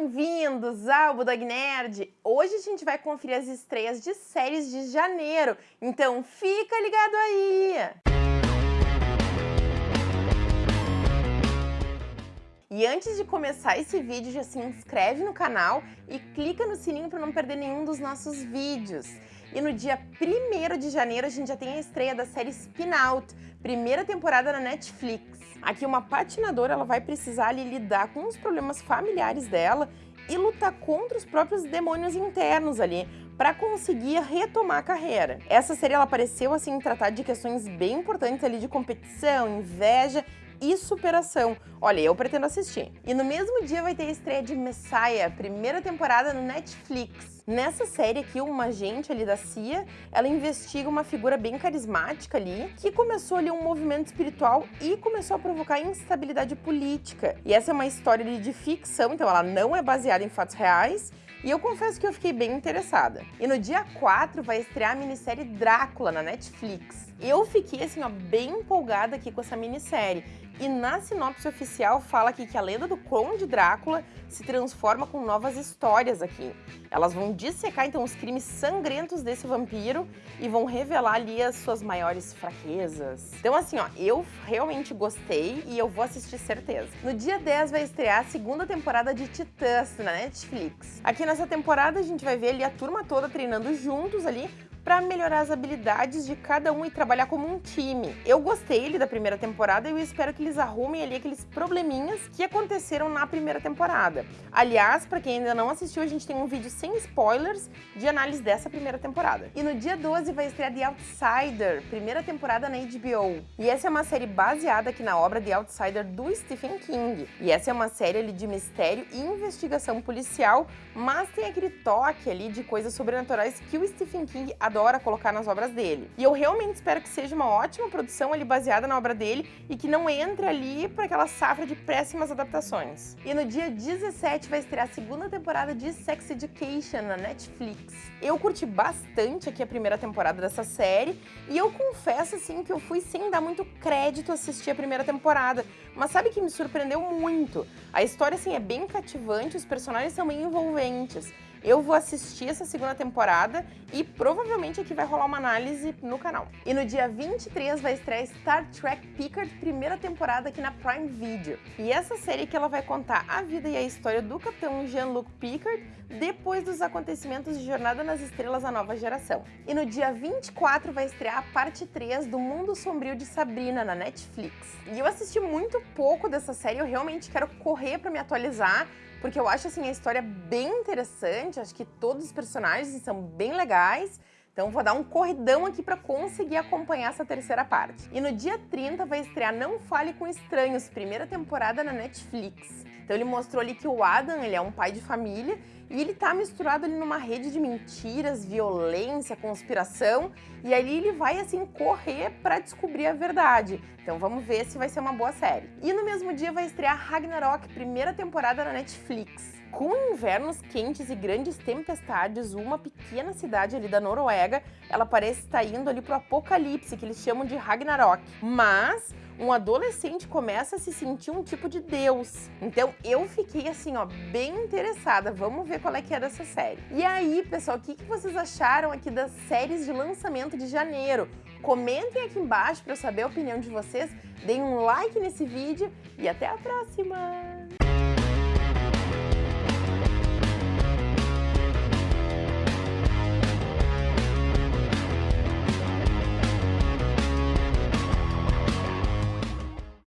Bem-vindos ao Budog Nerd! Hoje a gente vai conferir as estreias de séries de janeiro, então fica ligado aí! E antes de começar esse vídeo, já se inscreve no canal e clica no sininho para não perder nenhum dos nossos vídeos. E no dia 1 de janeiro a gente já tem a estreia da série Spin Out, primeira temporada na Netflix. Aqui uma patinadora ela vai precisar ali, lidar com os problemas familiares dela e lutar contra os próprios demônios internos ali, para conseguir retomar a carreira. Essa série ela apareceu assim tratar de questões bem importantes ali de competição, inveja e superação. Olha, eu pretendo assistir. E no mesmo dia vai ter a estreia de Messiah, primeira temporada no Netflix. Nessa série aqui, uma agente ali da CIA, ela investiga uma figura bem carismática ali, que começou ali um movimento espiritual e começou a provocar instabilidade política. E essa é uma história ali de ficção, então ela não é baseada em fatos reais, e eu confesso que eu fiquei bem interessada. E no dia 4 vai estrear a minissérie Drácula na Netflix. Eu fiquei assim, ó, bem empolgada aqui com essa minissérie. E na sinopse oficial fala aqui que a lenda do Conde Drácula se transforma com novas histórias aqui. Elas vão dissecar então os crimes sangrentos desse vampiro e vão revelar ali as suas maiores fraquezas. Então assim, ó, eu realmente gostei e eu vou assistir certeza. No dia 10 vai estrear a segunda temporada de Titãs na Netflix. Aqui nessa temporada a gente vai ver ali a turma toda treinando juntos ali para melhorar as habilidades de cada um e trabalhar como um time. Eu gostei ali da primeira temporada e eu espero que eles arrumem ali aqueles probleminhas que aconteceram na primeira temporada. Aliás, para quem ainda não assistiu, a gente tem um vídeo sem spoilers de análise dessa primeira temporada. E no dia 12 vai estrear The Outsider, primeira temporada na HBO. E essa é uma série baseada aqui na obra The Outsider do Stephen King. E essa é uma série ali de mistério e investigação policial, mas tem aquele toque ali de coisas sobrenaturais que o Stephen King adora adora colocar nas obras dele. E eu realmente espero que seja uma ótima produção ali baseada na obra dele e que não entre ali para aquela safra de péssimas adaptações. E no dia 17 vai estrear a segunda temporada de Sex Education na Netflix. Eu curti bastante aqui a primeira temporada dessa série e eu confesso assim que eu fui sem dar muito crédito assistir a primeira temporada, mas sabe que me surpreendeu muito. A história assim é bem cativante, os personagens são bem envolventes. Eu vou assistir essa segunda temporada e provavelmente aqui vai rolar uma análise no canal. E no dia 23 vai estrear Star Trek Picard, primeira temporada aqui na Prime Video. E essa série que ela vai contar a vida e a história do capitão Jean-Luc Picard depois dos acontecimentos de Jornada nas Estrelas A Nova Geração. E no dia 24 vai estrear a parte 3 do Mundo Sombrio de Sabrina na Netflix. E eu assisti muito pouco dessa série, eu realmente quero correr para me atualizar, porque eu acho assim a história bem interessante, acho que todos os personagens são bem legais, então vou dar um corridão aqui para conseguir acompanhar essa terceira parte. E no dia 30 vai estrear Não Fale com Estranhos, primeira temporada na Netflix. Então ele mostrou ali que o Adam, ele é um pai de família e ele tá misturado ali numa rede de mentiras, violência, conspiração, e ali ele vai assim correr para descobrir a verdade. Então vamos ver se vai ser uma boa série. E no mesmo dia vai estrear Ragnarok, primeira temporada na Netflix. Com invernos quentes e grandes tempestades, uma pequena cidade ali da Noruega, ela parece estar indo ali pro apocalipse, que eles chamam de Ragnarok. Mas um adolescente começa a se sentir um tipo de deus. Então eu fiquei assim, ó, bem interessada. Vamos ver qual é que é dessa série. E aí, pessoal, o que, que vocês acharam aqui das séries de lançamento de janeiro? Comentem aqui embaixo para eu saber a opinião de vocês. Deem um like nesse vídeo e até a próxima!